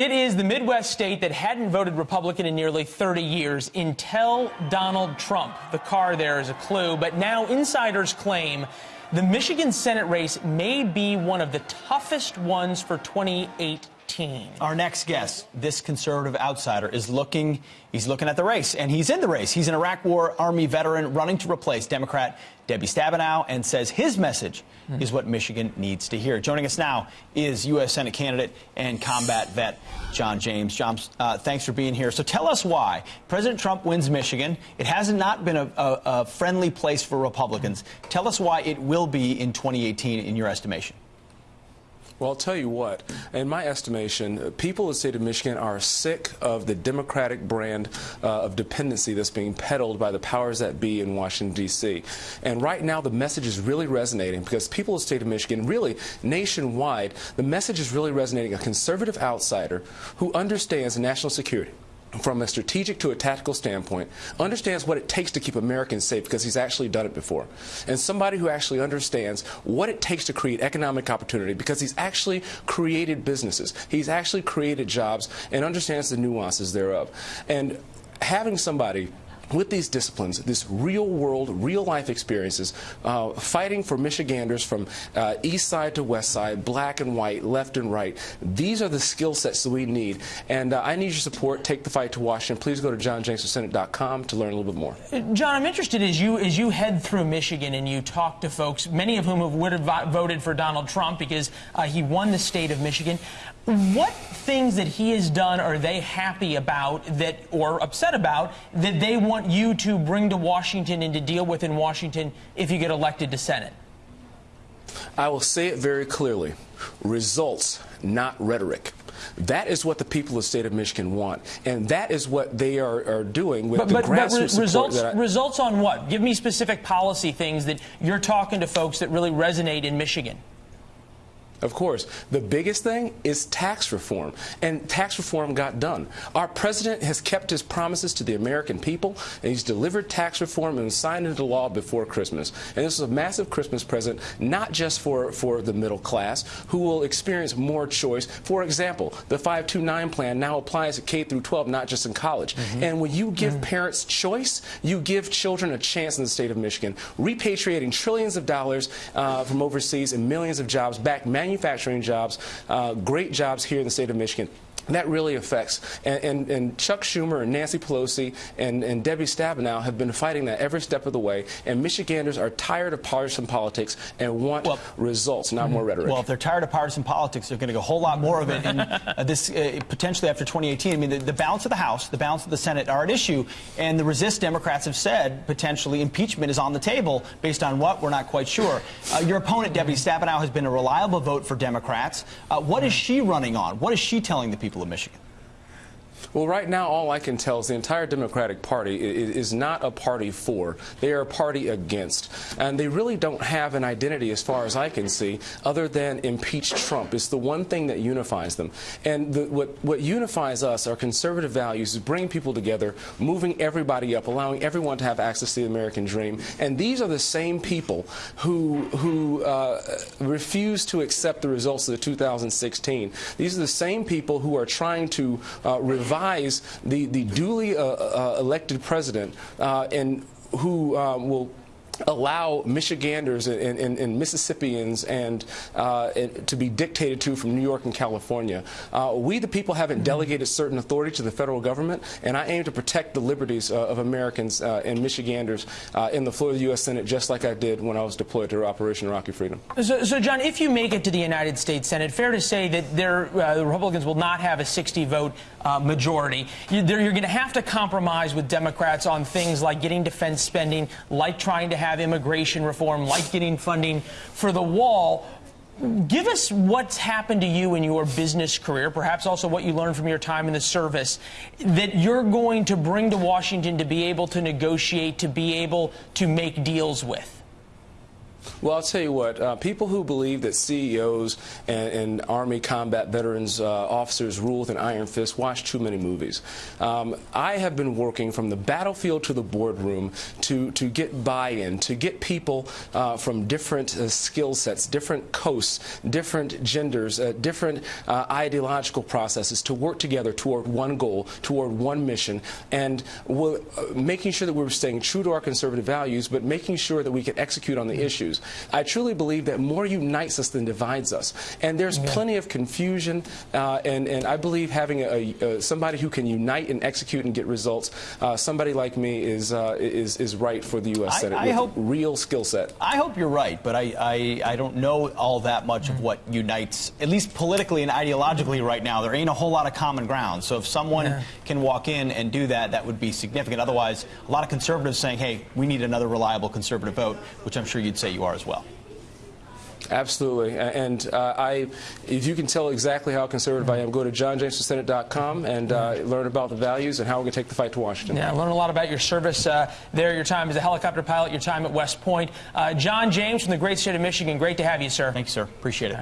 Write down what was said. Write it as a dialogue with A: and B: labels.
A: It is the Midwest state that hadn't voted Republican in nearly 30 years until Donald Trump. The car there is a clue, but now insiders claim the Michigan Senate race may be one of the toughest ones for 2018.
B: Our next guest, this conservative outsider, is looking. He's looking at the race, and he's in the race. He's an Iraq War Army veteran running to replace Democrat Debbie Stabenow, and says his message mm is what Michigan needs to hear. Joining us now is U.S. Senate candidate and combat vet John James. John, uh, thanks for being here. So tell us why President Trump wins Michigan. It has not been a, a, a friendly place for Republicans. Tell us why it will be in 2018, in your estimation.
C: Well, I'll tell you what, in my estimation, people in the state of Michigan are sick of the Democratic brand uh, of dependency that's being peddled by the powers that be in Washington, D.C. And right now, the message is really resonating because people in the state of Michigan, really nationwide, the message is really resonating. A conservative outsider who understands national security from a strategic to a tactical standpoint, understands what it takes to keep Americans safe because he's actually done it before. And somebody who actually understands what it takes to create economic opportunity because he's actually created businesses, he's actually created jobs, and understands the nuances thereof. And having somebody with these disciplines, this real world, real life experiences, uh, fighting for Michiganders from uh, east side to west side, black and white, left and right. These are the skill sets that we need. And uh, I need your support. Take the fight to Washington. Please go to johnjamesforsenate.com to learn a little bit more.
A: John, I'm interested as you as you head through Michigan and you talk to folks, many of whom have would have voted for Donald Trump because uh, he won the state of Michigan. What things that he has done are they happy about that or upset about that they want you to bring to Washington and to deal with in Washington if you get elected to Senate?
C: I will say it very clearly. Results, not rhetoric. That is what the people of the state of Michigan want, and that is what they are, are doing with
A: but,
C: the
A: but,
C: grassroots
A: but results,
C: I,
A: results on what? Give me specific policy things that you're talking to folks that really resonate in Michigan.
C: Of course. The biggest thing is tax reform. And tax reform got done. Our president has kept his promises to the American people, and he's delivered tax reform and signed into law before Christmas. And this is a massive Christmas present, not just for, for the middle class, who will experience more choice. For example, the 529 plan now applies at K through 12, not just in college. Mm -hmm. And when you give mm -hmm. parents choice, you give children a chance in the state of Michigan, repatriating trillions of dollars uh, from overseas and millions of jobs back manufacturing jobs, uh, great jobs here in the state of Michigan that really affects. And, and, and, Chuck Schumer and Nancy Pelosi and, and, Debbie Stabenow have been fighting that every step of the way. And Michiganders are tired of partisan politics and want well, results, not more rhetoric.
B: Well, if they're tired of partisan politics, they're going to go a whole lot more of it in uh, this uh, potentially after 2018. I mean, the, the, balance of the House, the balance of the Senate are at issue. And the resist Democrats have said potentially impeachment is on the table based on what? We're not quite sure. Uh, your opponent, Debbie Stabenow, has been a reliable vote for Democrats. Uh, what is she running on? What is she telling the people? People of Michigan?
C: Well, right now, all I can tell is the entire Democratic Party is not a party for. They are a party against. And they really don't have an identity, as far as I can see, other than impeach Trump. It's the one thing that unifies them. And the, what, what unifies us, are conservative values, bringing people together, moving everybody up, allowing everyone to have access to the American dream. And these are the same people who, who uh, refuse to accept the results of the 2016. These are the same people who are trying to uh, revive the, the duly uh, uh, elected president uh, and who um, will allow Michiganders and, and, and Mississippians and, uh, and, to be dictated to from New York and California. Uh, we, the people, haven't delegated certain authority to the federal government, and I aim to protect the liberties uh, of Americans uh, and Michiganders uh, in the floor of the U.S. Senate, just like I did when I was deployed to Operation Iraqi Freedom.
A: So, so, John, if you make it to the United States Senate, fair to say that there, uh, the Republicans will not have a 60-vote majority. You, you're going to have to compromise with Democrats on things like getting defense spending, like trying to have immigration reform, like getting funding for the wall. Give us what's happened to you in your business career, perhaps also what you learned from your time in the service, that you're going to bring to Washington to be able to negotiate, to be able to make deals with.
C: Well, I'll tell you what, uh, people who believe that CEOs and, and Army combat veterans uh, officers rule with an iron fist watch too many movies. Um, I have been working from the battlefield to the boardroom to, to get buy-in, to get people uh, from different uh, skill sets, different coasts, different genders, uh, different uh, ideological processes to work together toward one goal, toward one mission, and making sure that we're staying true to our conservative values, but making sure that we can execute on the issues. I truly believe that more unites us than divides us. And there's plenty of confusion, uh, and, and I believe having a, a, somebody who can unite and execute and get results, uh, somebody like me is, uh, is, is right for the U.S.
B: I-
C: Senate
B: I
C: with
B: hope-
C: real skill set.
B: I hope you're right, but I, I, I don't know all that much of what unites, at least politically and ideologically right now. There ain't a whole lot of common ground. So if someone
A: Yeah.
B: can walk in and do that, that would be significant. Otherwise, a lot of conservatives saying, hey, we need another reliable conservative vote, which I'm sure you'd say you are as well.
C: Absolutely. And uh, I, if you can tell exactly how conservative I am, go to johnjamesonsenate.com and uh, learn about the values and how we're going to take the fight to Washington.
A: Yeah, learn a lot about your service uh, there, your time as a helicopter pilot, your time at West Point. Uh, John James from the great state of Michigan, great to have you, sir.
B: Thanks, sir. Appreciate it.